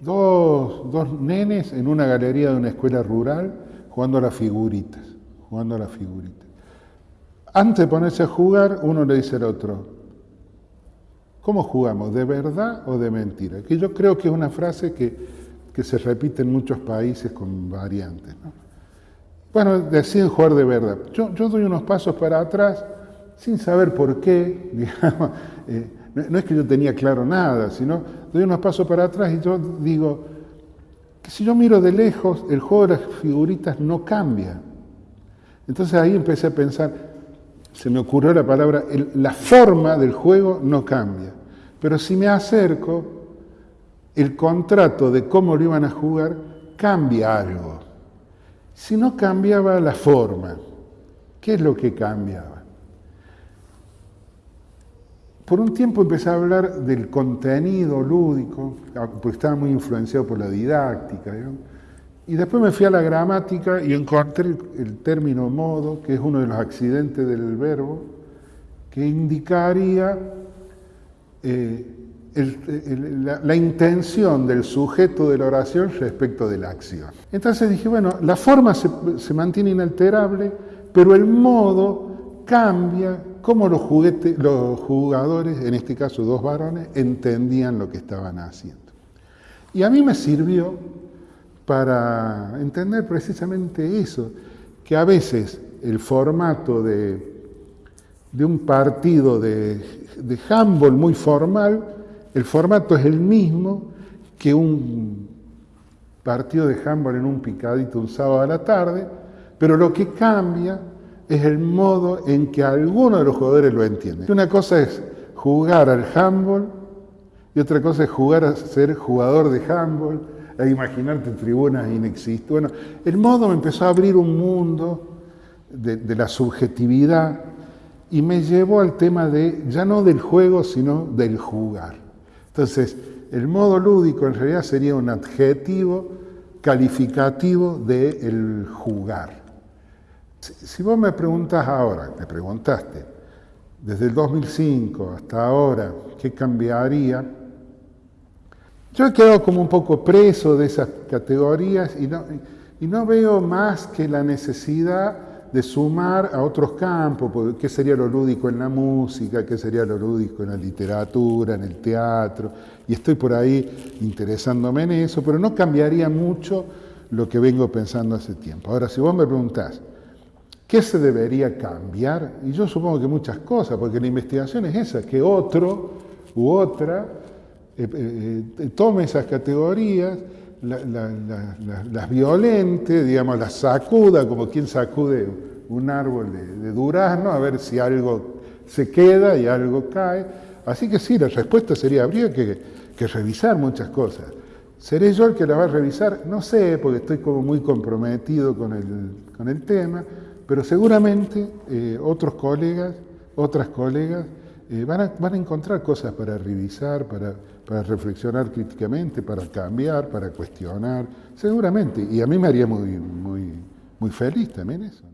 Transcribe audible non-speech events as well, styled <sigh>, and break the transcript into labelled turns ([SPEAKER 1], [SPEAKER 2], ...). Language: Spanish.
[SPEAKER 1] dos, dos nenes en una galería de una escuela rural jugando a las figuritas, jugando a las figuritas. Antes de ponerse a jugar, uno le dice al otro, ¿cómo jugamos? ¿De verdad o de mentira? Que yo creo que es una frase que, se repite en muchos países con variantes. Bueno, deciden jugar de verdad. Yo, yo, doy unos pasos para atrás sin saber por qué, <laughs> digamos, eh, no, es que yo tenía claro nada, sino doy unos pasos para atrás y yo digo que si yo miro de lejos, el juego de las figuritas no cambia. Entonces ahí empecé a pensar, se me ocurrió la palabra, la forma del juego no cambia. Pero si me acerco, el contrato de cómo lo iban a jugar cambia algo. Si no cambiaba la forma, ¿qué es lo que cambiaba? Por un tiempo empecé a hablar del contenido lúdico, porque estaba muy influenciado por la didáctica. Y después me fui a la gramática y encontré el término modo, que es uno de los accidentes del verbo, que indicaría eh, la, intención del sujeto de la oración respecto de la acción. Entonces dije, bueno, la forma se mantiene inalterable, pero el modo cambia cómo los, los jugadores, en este caso dos varones, entendían lo que estaban haciendo. Y a mí me sirvió para entender precisamente eso, que a veces el formato de, de un partido de, de handball muy formal, el formato es el mismo que un partido de handball en un picadito un sábado a la tarde, pero lo que cambia es el modo en que alguno de los jugadores lo entiende. Una cosa es jugar al handball y otra cosa es jugar a ser jugador de handball, a imaginarte tribunas inexistentes. Bueno, el modo me empezó a abrir un mundo de, de la subjetividad y me llevó al tema de, ya no del juego, sino del jugar. Entonces, el modo lúdico en realidad sería un adjetivo calificativo del jugar. Si vos me preguntas ahora, me preguntaste, desde el 2005 hasta ahora, ¿qué cambiaría? Yo he quedado como un poco preso de esas categorías y no, y no veo más que la necesidad de sumar a otros campos, qué sería lo lúdico en la música, qué sería lo lúdico en la literatura, en el teatro, y estoy por ahí interesándome en eso, pero no cambiaría mucho lo que vengo pensando hace tiempo. Ahora, si vos me preguntás, ¿Qué se debería cambiar? Y yo supongo que muchas cosas, porque la investigación es esa, que otro u otra eh, eh, eh, tome esas categorías, las violente, digamos, las sacuda, como quien sacude un árbol de, durazno, a ver si algo se queda y algo cae. Así que sí, la respuesta sería, habría que, revisar muchas cosas. ¿Seré yo el que la va a revisar? No sé, porque estoy como muy comprometido con el, con el tema, pero seguramente eh, otros colegas, otras colegas, eh, van, a, encontrar cosas para revisar, para, para, reflexionar críticamente, para cambiar, para cuestionar, seguramente. Y a mí me haría muy, muy, muy feliz también eso.